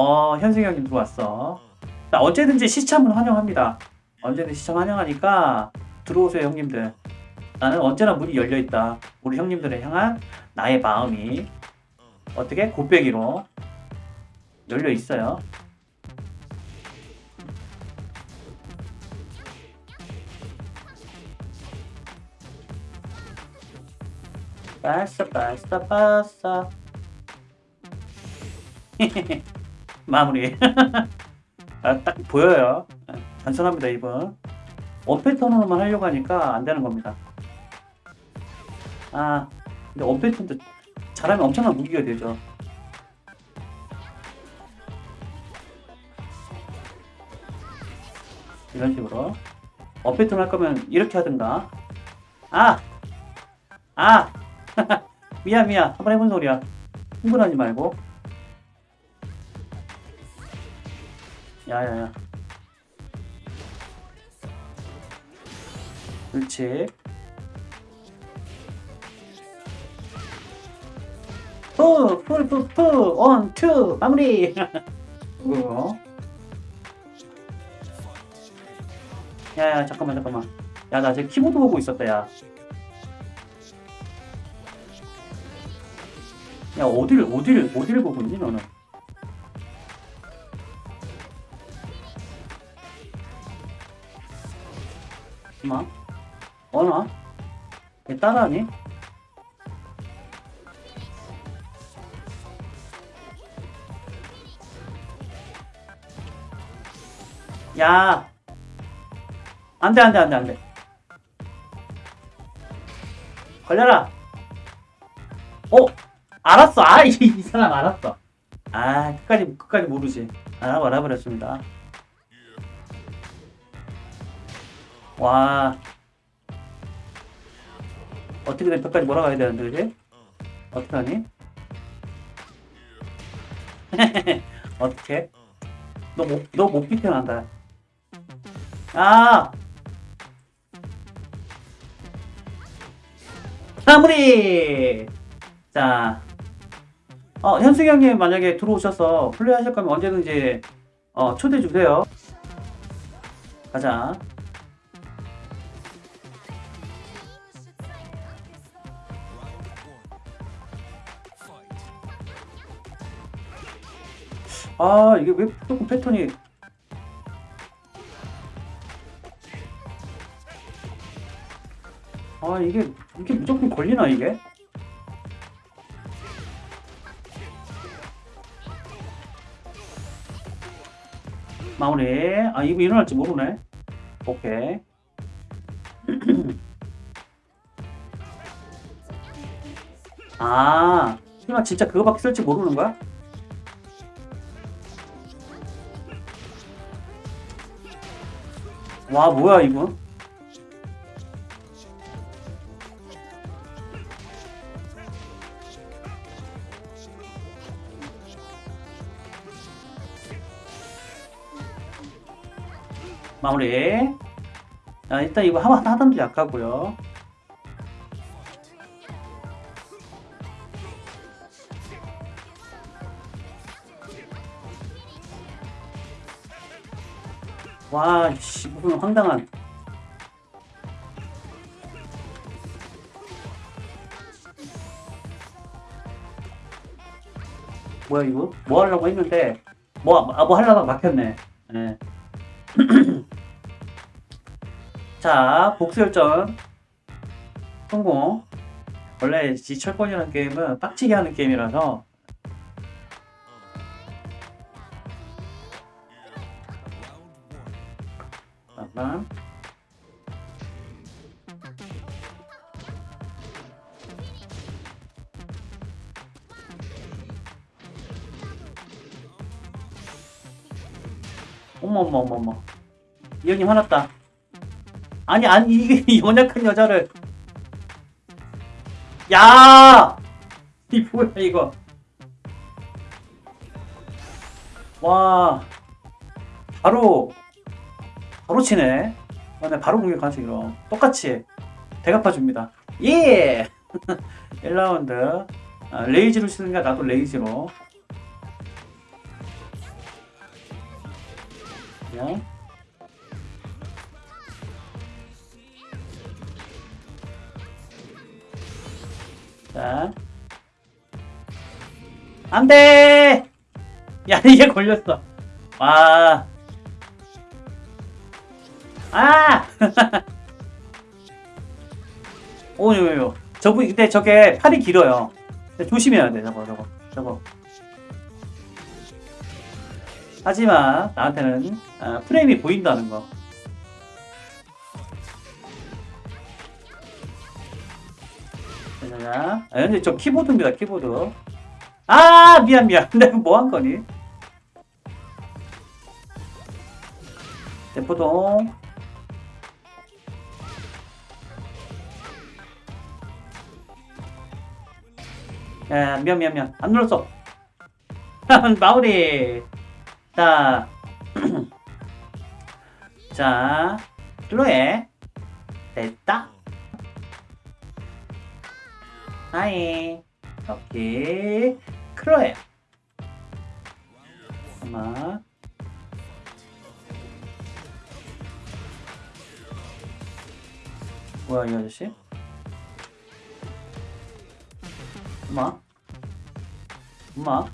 어 현승이 형님 들어왔어. 자, 언제든지 시참은 환영합니다. 언제든지 시참 환영하니까 들어오세요 형님들. 나는 언제나 문이 열려있다. 우리 형님들을 향한 나의 마음이 어떻게 곱빼기로 열려있어요. 빠싸 빠싸 빠싸 마무리. 아, 딱 보여요. 아, 단순합니다 이분. 원패턴으로만 하려고 하니까 안 되는 겁니다. 아 근데 원패턴도 잘하면 엄청난 무기가 되죠. 이런 식으로. 원패턴 할 거면 이렇게 하든가. 아! 아! 미안 미안. 한번 해본 소리야. 흥분하지 말고 야야야 그렇지 푸! 푸푸푸! One, two! 마무리! 그거 야야 잠깐만 잠깐만 야 나 지금 키보드 보고 있었다 야야 어디를 어디를 어디를 보고 있니 너는 엄마? 어나 얘 따라하니? 야! 안돼 안돼 안돼 안돼. 걸려라! 어? 알았어. 아이 이 사람 알았어. 아 끝까지 끝까지 모르지. 알아 알아버렸습니다 와. 어떻게든 끝까지 몰아가야 되는데 그지? 어떻게 하니? 어떻게 너못 너못 비켜난다. 아! 마무리! 자. 어, 현승이 형님 만약에 들어오셔서 플레이 하실 거면 언제든지 어, 초대해 주세요. 가자. 아 이게 왜 조금 패턴이 아 이게 이게 무조건 걸리나 이게? 마무리 아 이거 일어날지 모르네 오케이 아 설마 진짜 그거밖에 쓸지 모르는 거야? 와 뭐야 이거? 마무리. 자, 일단 이거 하단, 하단도 약하고요 와, 씨, 무슨 황당한. 뭐야, 이거? 뭐 하려고 했는데, 뭐, 아, 뭐 하려다가 막혔네. 네. 자, 복수열전. 성공. 원래 지철권이라는 게임은 빡치게 하는 게임이라서 어머 어머 어머 어머. 이 형님 화났다. 아니 아니 이게 연약한 여자를. 야! 이 뭐야 이거? 와. 바로 바로 치네 아, 네, 바로 공격하지 그럼 똑같이 대갚아줍니다 예! 1라운드 아, rage로 치는가 나도 rage로 그냥. 자. 안 돼! 야, 이게 걸렸어. 와. 아! 오, 요, 요. 저분, 근데 저게 팔이 길어요. 조심해야 돼, 저거, 저거, 저거. 하지만, 나한테는, 아, 프레임이 보인다는 거. 자, 아, 근데 저 키보드입니다, 키보드. 아, 미안, 미안. 내가 뭐 한 거니? 대포동. 야, 미안, 미안, 미안. 안 눌렀어. 마무리. 자. 자, 클로에. 됐다. 하이. 여기. 클로에. 잠깐만. 뭐야, 이 아저씨? 엄마? 엄마?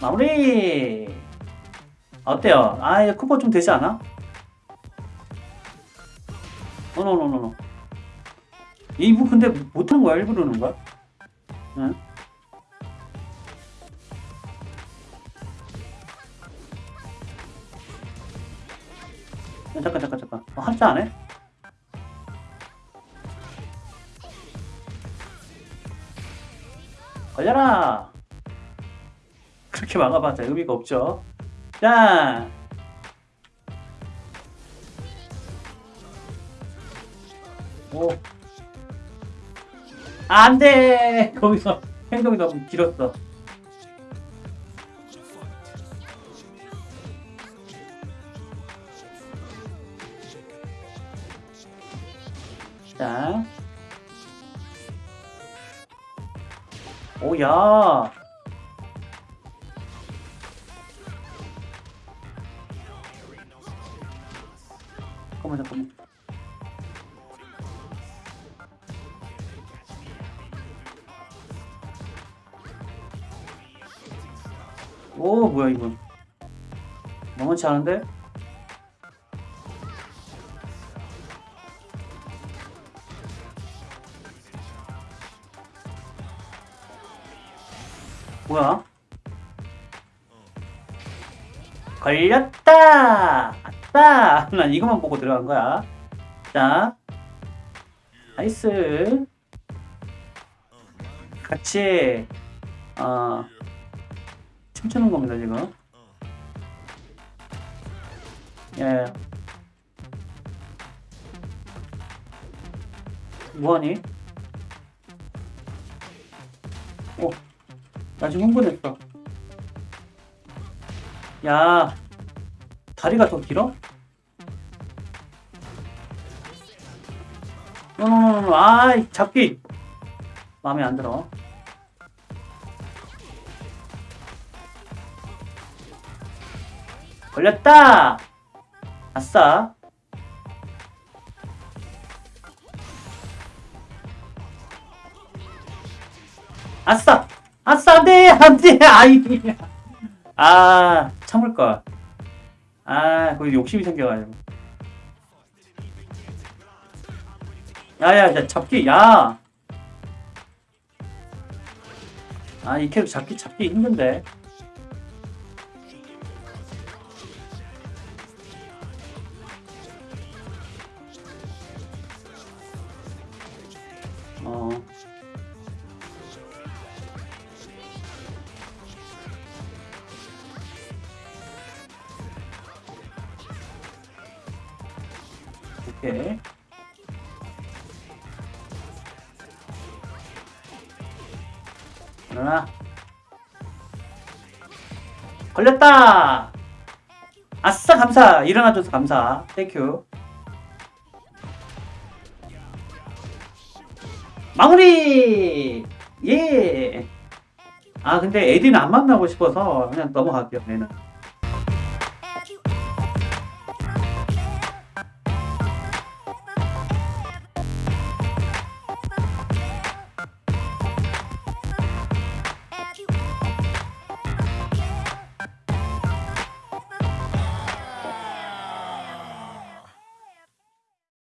마무리! 어때요? 아, 이거 쿠퍼 좀 되지 않아? 어노노노노. 이부 근데 못하는 거야? 일부러 그러는 거야? 응? 야, 잠깐 잠깐 잠깐. 어, 한자 안 해? 걸려라. 그렇게 막아봤자 의미가 없죠. 자. 오. 안 돼! 거기서 행동이 너무 길었어 자. 오야. 잠깐만 잠깐만. 오 뭐야 이건. 너무치 않은데? 걸렸다! 아싸! 난 이것만 보고 들어간 거야. 자, 나이스. 같이, 어, 춤추는 겁니다, 지금. 예. 뭐하니? 오. 나 지금 흥분했어. 야, 다리가 더 길어? 아이, 잡기! 마음에 안 들어. 걸렸다! 아싸. 아싸! 아싸, 안 돼! 안 돼! 아이. 아, 참을 걸. 아, 거기 욕심이 생겨가지고. 야, 야, 야, 잡기, 야! 아, 이 캐릭 잡기, 잡기 힘든데. 오케이. 일어나. 걸렸다! 아싸 감사 일어나줘서 감사 thank you 마무리 예 아 근데 에디는 안 만나고 싶어서 그냥 넘어갈게요 얘는